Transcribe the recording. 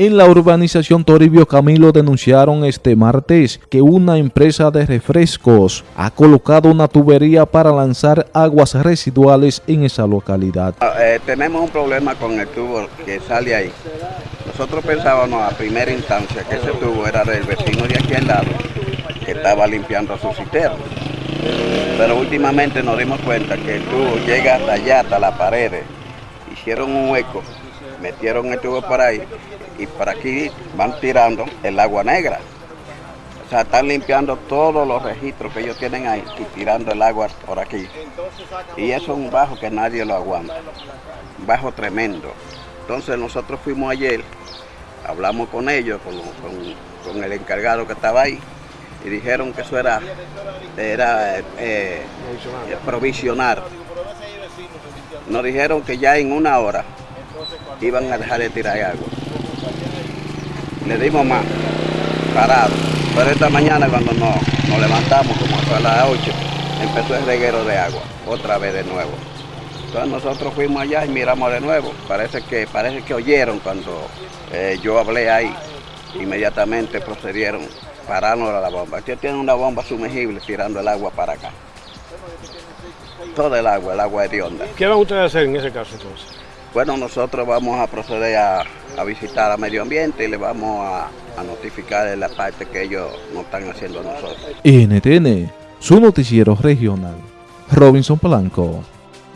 En la urbanización Toribio Camilo denunciaron este martes que una empresa de refrescos ha colocado una tubería para lanzar aguas residuales en esa localidad. Ah, eh, tenemos un problema con el tubo que sale ahí. Nosotros pensábamos a primera instancia que ese tubo era del vecino de aquí al lado, que estaba limpiando su cisterna. Pero últimamente nos dimos cuenta que el tubo llega hasta allá, hasta las paredes. Hicieron un hueco, metieron el tubo por ahí y por aquí van tirando el agua negra. O sea, están limpiando todos los registros que ellos tienen ahí y tirando el agua por aquí. Y eso es un bajo que nadie lo aguanta. Un bajo tremendo. Entonces nosotros fuimos ayer, hablamos con ellos, con, con, con el encargado que estaba ahí, y dijeron que eso era, era eh, provisionar. Nos dijeron que ya en una hora iban a dejar de tirar agua. Le dimos más, parado. Pero esta mañana cuando nos, nos levantamos, como a las 8, empezó el reguero de agua, otra vez de nuevo. Entonces nosotros fuimos allá y miramos de nuevo. Parece que, parece que oyeron cuando eh, yo hablé ahí. Inmediatamente procedieron pararnos a la bomba. Ellos tienen una bomba sumergible tirando el agua para acá. Todo el agua, el agua hedionda. ¿Qué van ustedes a hacer en ese caso entonces? Bueno, nosotros vamos a proceder a, visitar a medio ambiente y le vamos a, notificar de la parte que ellos nos están haciendo a nosotros. NTN, su noticiero regional. Robinson Polanco.